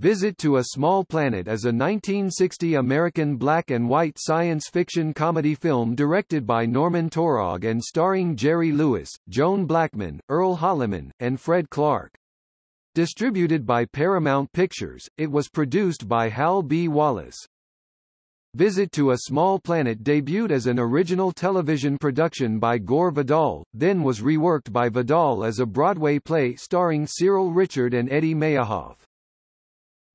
Visit to a Small Planet is a 1960 American black and white science fiction comedy film directed by Norman Taurog and starring Jerry Lewis, Joan Blackman, Earl Holliman, and Fred Clark. Distributed by Paramount Pictures, it was produced by Hal B. Wallis. Visit to a Small Planet debuted as an original television production by Gore Vidal, then was reworked by Vidal as a Broadway play starring Cyril Ritchard and Eddie Mayehoff.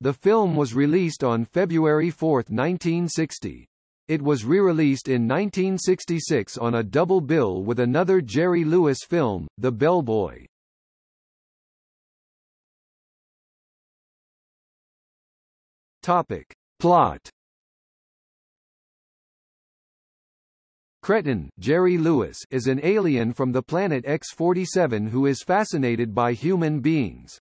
The film was released on February 4, 1960. It was re-released in 1966 on a double bill with another Jerry Lewis film, The Bellboy. Topic. Plot Kreton Jerry Lewis is an alien from the planet X-47 who is fascinated by human beings.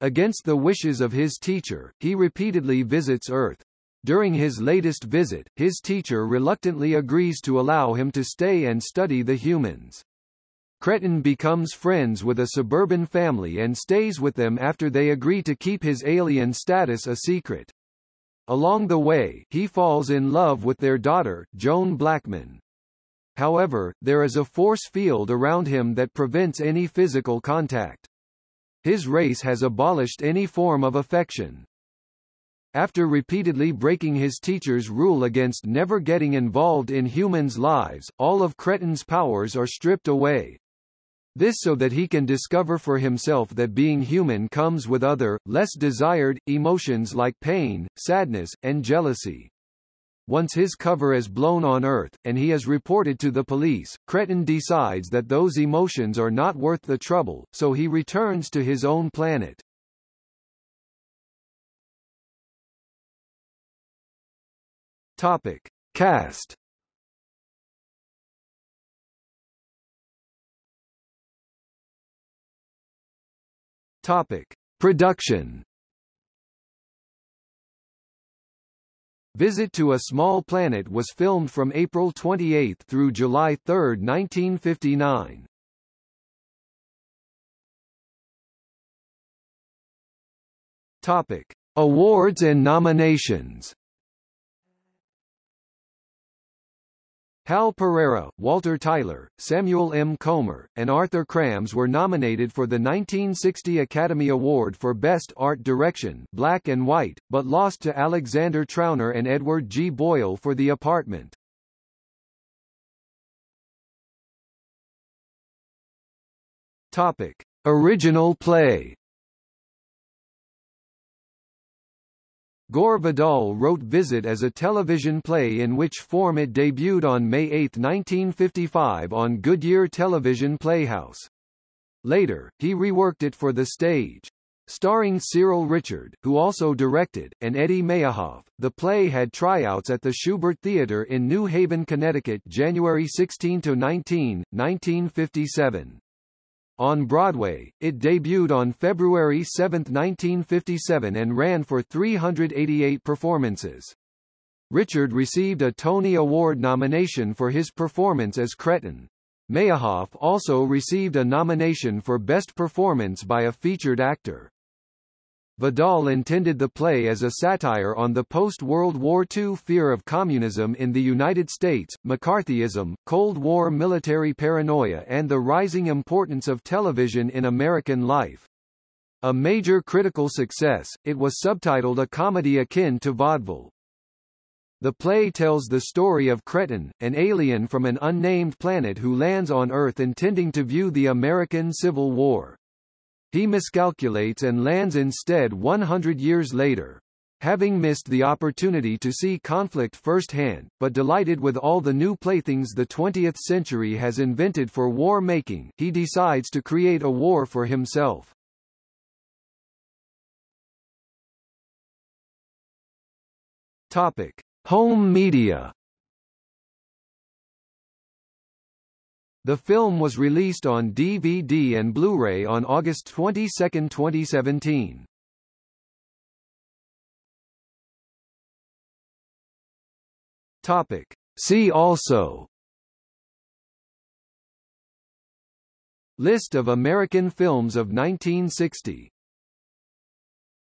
Against the wishes of his teacher, he repeatedly visits Earth. During his latest visit, his teacher reluctantly agrees to allow him to stay and study the humans. Kreton becomes friends with a suburban family and stays with them after they agree to keep his alien status a secret. Along the way, he falls in love with their daughter, Joan Blackman. However, there is a force field around him that prevents any physical contact. His race has abolished any form of affection. After repeatedly breaking his teacher's rule against never getting involved in humans' lives, all of Kreton's powers are stripped away. This so that he can discover for himself that being human comes with other, less desired, emotions like pain, sadness, and jealousy. Once his cover is blown on Earth, and he is reported to the police, Kreton decides that those emotions are not worth the trouble, so he returns to his own planet. Topic. Cast Topic. Production Visit to a Small Planet was filmed from April 28 through July 3, 1959. Topic: Awards and nominations. Hal Pereira, Walter Tyler, Samuel M. Comer, and Arthur Krams were nominated for the 1960 Academy Award for Best Art Direction Black and White, but lost to Alexandre Trauner and Edward G. Boyle for The Apartment. Topic. Original play Gore Vidal wrote Visit as a television play in which form it debuted on May 8, 1955 on Goodyear Television Playhouse. Later, he reworked it for the stage. Starring Cyril Ritchard, who also directed, and Eddie Mayehoff, the play had tryouts at the Shubert Theater in New Haven, Connecticut January 16–19, 1957. On Broadway, it debuted on February 7, 1957 and ran for 388 performances. Ritchard received a Tony Award nomination for his performance as Kreton. Mayehoff also received a nomination for Best Performance by a Featured Actor. Vidal intended the play as a satire on the post-World War II fear of communism in the United States, McCarthyism, Cold War military paranoia and the rising importance of television in American life. A major critical success, it was subtitled a comedy akin to vaudeville. The play tells the story of Kreton, an alien from an unnamed planet who lands on Earth intending to view the American Civil War. He miscalculates and lands instead 100 years later. Having missed the opportunity to see conflict firsthand, but delighted with all the new playthings the 20th century has invented for war making, he decides to create a war for himself. Topic: Home media The film was released on DVD and Blu-ray on August 22, 2017. Topic. See also List of American films of 1960